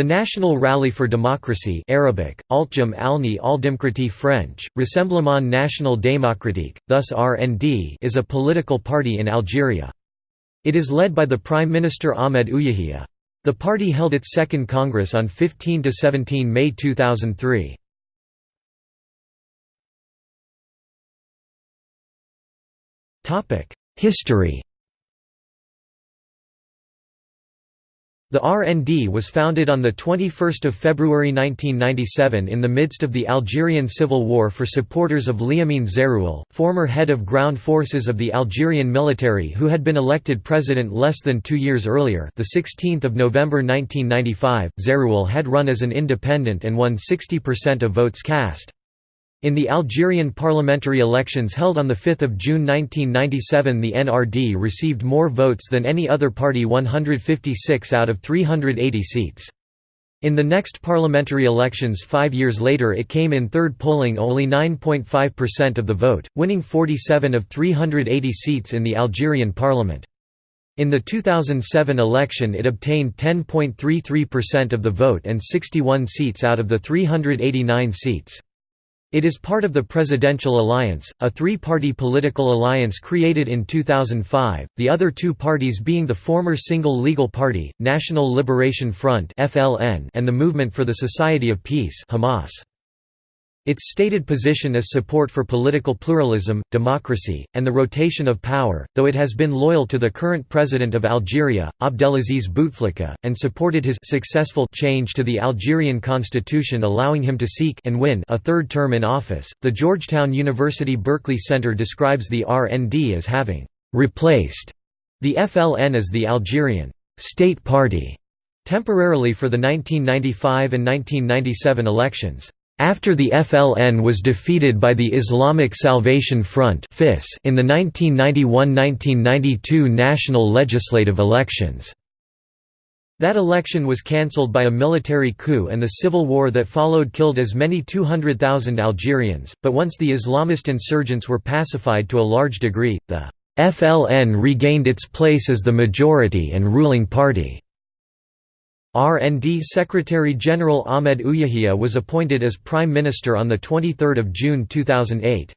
The National Rally for Democracy Arabic, Altjam Alni Aldemkrati French, Rassemblement National Démocratique, thus RND is a political party in Algeria. It is led by the Prime Minister Ahmed Ouyahia. The party held its second congress on 15–17 May 2003. History The RND was founded on 21 February 1997 in the midst of the Algerian Civil War for supporters of Liamine Zeroual, former head of ground forces of the Algerian military who had been elected president less than two years earlier the 16th of November 1995, Zeroual had run as an independent and won 60% of votes cast. In the Algerian parliamentary elections held on 5 June 1997 the NRD received more votes than any other party 156 out of 380 seats. In the next parliamentary elections five years later it came in third polling only 9.5% of the vote, winning 47 of 380 seats in the Algerian parliament. In the 2007 election it obtained 10.33% of the vote and 61 seats out of the 389 seats. It is part of the Presidential Alliance, a three-party political alliance created in 2005, the other two parties being the former Single Legal Party, National Liberation Front and the Movement for the Society of Peace Hamas. Its stated position is support for political pluralism, democracy, and the rotation of power, though it has been loyal to the current president of Algeria, Abdelaziz Bouteflika, and supported his successful change to the Algerian constitution allowing him to seek and win a third term in office. The Georgetown University Berkeley Center describes the RND as having replaced the FLN as the Algerian state party temporarily for the 1995 and 1997 elections. After the FLN was defeated by the Islamic Salvation Front in the 1991–1992 national legislative elections. That election was cancelled by a military coup and the civil war that followed killed as many 200,000 Algerians, but once the Islamist insurgents were pacified to a large degree, the FLN regained its place as the majority and ruling party. RND Secretary-General Ahmed Ouyahia was appointed as Prime Minister on 23 June 2008.